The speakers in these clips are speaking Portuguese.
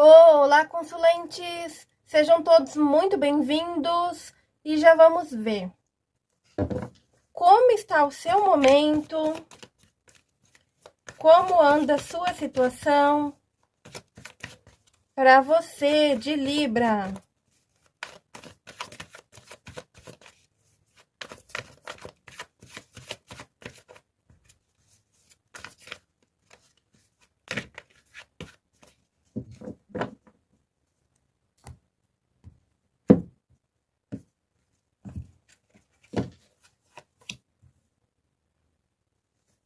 Olá, consulentes! Sejam todos muito bem-vindos e já vamos ver como está o seu momento, como anda a sua situação para você de Libra.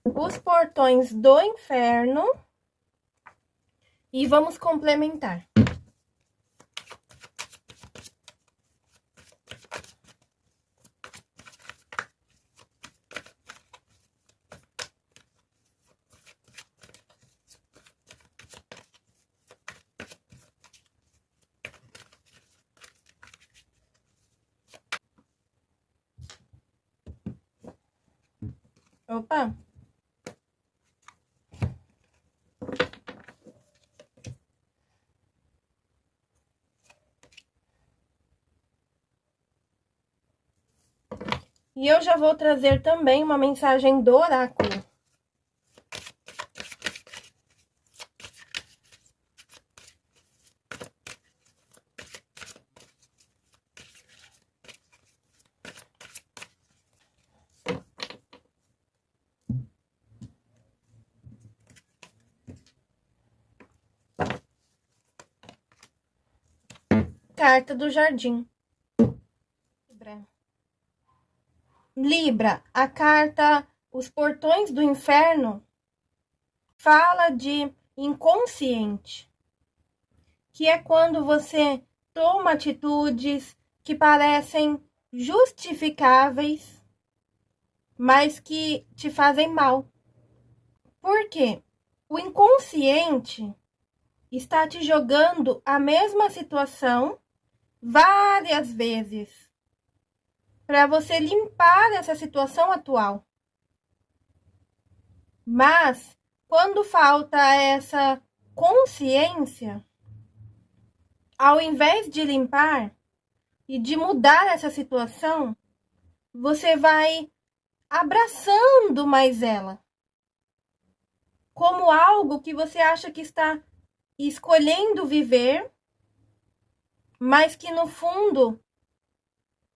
Os portões do inferno e vamos complementar. Opa! E eu já vou trazer também uma mensagem do oráculo. Carta do Jardim. Libra, a carta Os Portões do Inferno fala de inconsciente, que é quando você toma atitudes que parecem justificáveis, mas que te fazem mal. Por quê? O inconsciente está te jogando a mesma situação várias vezes para você limpar essa situação atual. Mas quando falta essa consciência, ao invés de limpar e de mudar essa situação, você vai abraçando mais ela como algo que você acha que está escolhendo viver, mas que no fundo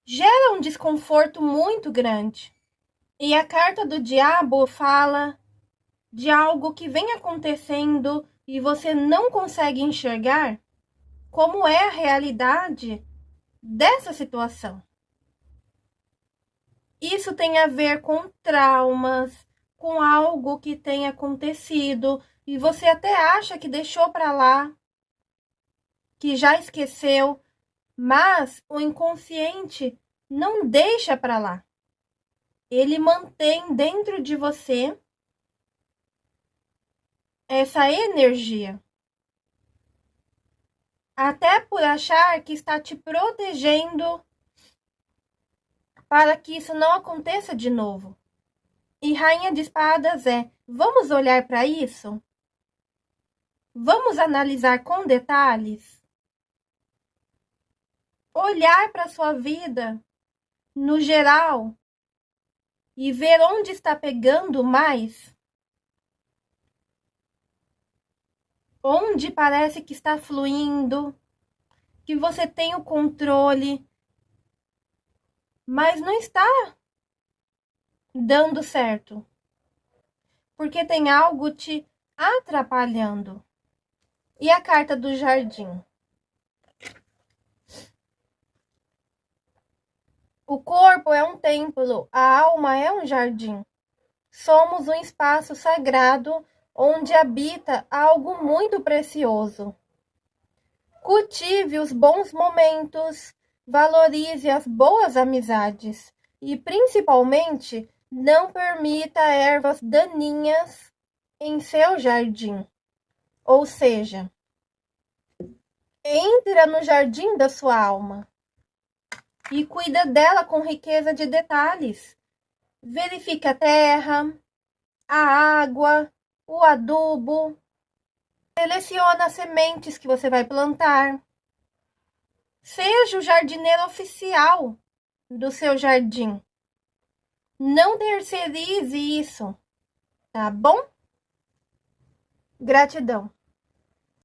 gera um desconforto muito grande. E a carta do diabo fala de algo que vem acontecendo e você não consegue enxergar como é a realidade dessa situação. Isso tem a ver com traumas, com algo que tem acontecido e você até acha que deixou para lá, que já esqueceu, mas o inconsciente não deixa para lá. Ele mantém dentro de você essa energia. Até por achar que está te protegendo para que isso não aconteça de novo. E Rainha de Espadas é: vamos olhar para isso? Vamos analisar com detalhes? Olhar para a sua vida no geral e ver onde está pegando mais. Onde parece que está fluindo, que você tem o controle, mas não está dando certo. Porque tem algo te atrapalhando. E a carta do jardim? O corpo é um templo, a alma é um jardim. Somos um espaço sagrado onde habita algo muito precioso. Cultive os bons momentos, valorize as boas amizades e, principalmente, não permita ervas daninhas em seu jardim. Ou seja, entra no jardim da sua alma e cuida dela com riqueza de detalhes. Verifique a terra, a água, o adubo, Seleciona as sementes que você vai plantar. Seja o jardineiro oficial do seu jardim. Não terceirize isso, tá bom? Gratidão.